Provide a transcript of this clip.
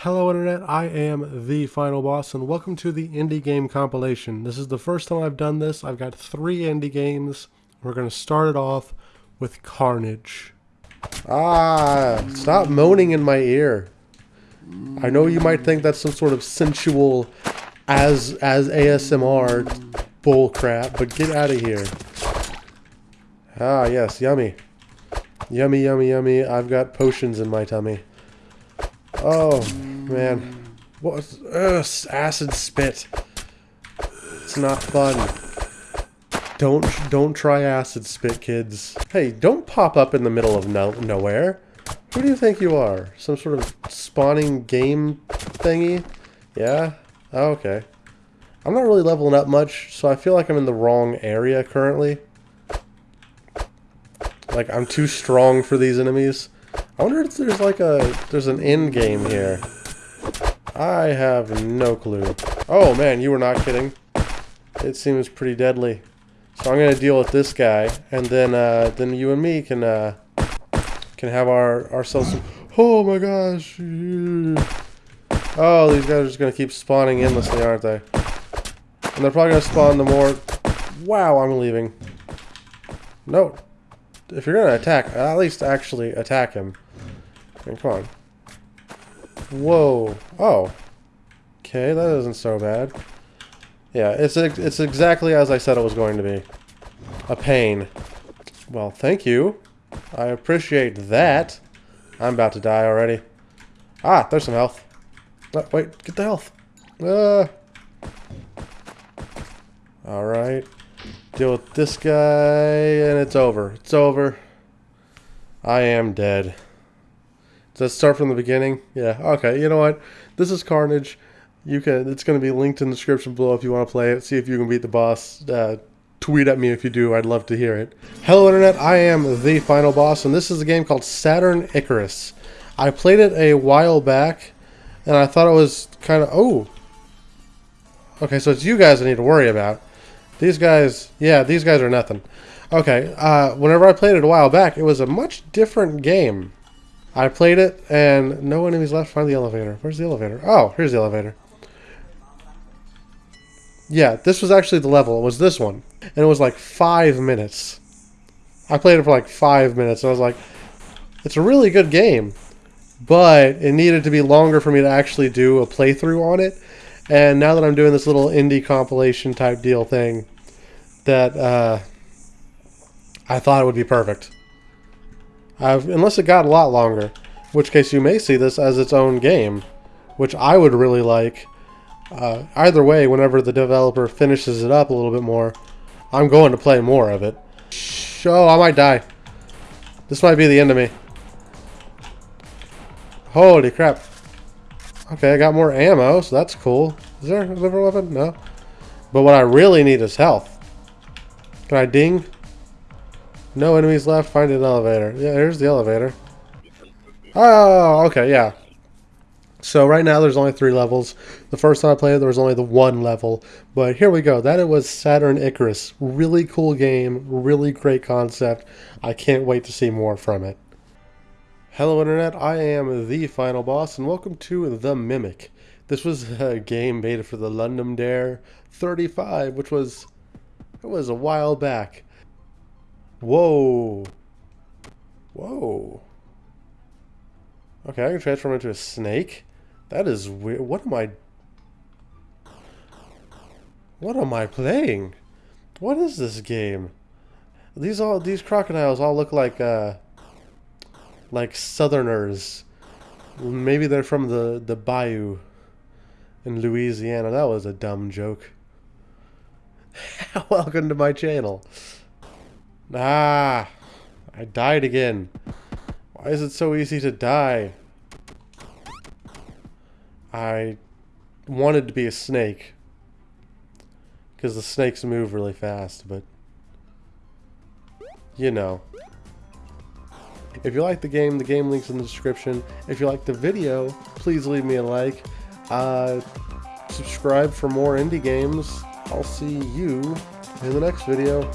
Hello Internet, I am the Final Boss and welcome to the indie game compilation. This is the first time I've done this. I've got three indie games. We're going to start it off with Carnage. Ah, stop moaning in my ear. I know you might think that's some sort of sensual as as ASMR bullcrap, but get out of here. Ah, yes, yummy. Yummy, yummy, yummy. I've got potions in my tummy. Oh, man. What? Ugh, acid spit. It's not fun. Don't don't try acid spit, kids. Hey, don't pop up in the middle of no nowhere. Who do you think you are? Some sort of spawning game thingy? Yeah? Oh, okay. I'm not really leveling up much, so I feel like I'm in the wrong area currently. Like, I'm too strong for these enemies. I wonder if there's like a, there's an end game here. I have no clue. Oh man, you were not kidding. It seems pretty deadly. So I'm gonna deal with this guy, and then uh, then you and me can uh, can have our ourselves. Oh my gosh! Oh, these guys are just gonna keep spawning endlessly, aren't they? And they're probably gonna spawn the more. Wow, I'm leaving. No, if you're gonna attack, at least actually attack him. I mean, come on. Whoa. Oh. Okay, that isn't so bad. Yeah, it's it's exactly as I said it was going to be. A pain. Well, thank you. I appreciate that. I'm about to die already. Ah, there's some health. Oh, wait, get the health. Uh. Alright. Deal with this guy, and it's over. It's over. I am dead. Does that start from the beginning? Yeah, okay. You know what? This is Carnage. You can. It's going to be linked in the description below if you want to play it. See if you can beat the boss. Uh, tweet at me if you do. I'd love to hear it. Hello, Internet. I am the final boss, and this is a game called Saturn Icarus. I played it a while back, and I thought it was kind of... Oh! Okay, so it's you guys I need to worry about. These guys, yeah, these guys are nothing. Okay, uh, whenever I played it a while back, it was a much different game. I played it, and no enemies left. Find the elevator. Where's the elevator? Oh, here's the elevator. Yeah, this was actually the level. It was this one. And it was like five minutes. I played it for like five minutes, and I was like, it's a really good game. But it needed to be longer for me to actually do a playthrough on it. And now that I'm doing this little indie compilation type deal thing, that uh, I thought it would be perfect. I've, unless it got a lot longer, which case you may see this as its own game, which I would really like. Uh, either way, whenever the developer finishes it up a little bit more, I'm going to play more of it. Oh, I might die. This might be the end of me. Holy crap. Okay, I got more ammo, so that's cool. Is there a different weapon? No. But what I really need is health. Can I ding? No enemies left. Find an elevator. Yeah, here's the elevator. Oh, okay, yeah. So right now there's only three levels. The first time I played it, there was only the one level. But here we go. That it was Saturn Icarus. Really cool game. Really great concept. I can't wait to see more from it. Hello Internet, I am the Final Boss and welcome to The Mimic. This was a game made for the Ludum Dare 35, which was, it was a while back. Whoa. Whoa. Okay, I can transform into a snake. That is weird. What am I... What am I playing? What is this game? These all these crocodiles all look like uh like southerners. Maybe they're from the, the bayou in Louisiana. That was a dumb joke. Welcome to my channel. Ah, I died again. Why is it so easy to die? I wanted to be a snake. Because the snakes move really fast, but... You know. If you like the game, the game link's in the description. If you like the video, please leave me a like. Uh, subscribe for more indie games. I'll see you in the next video.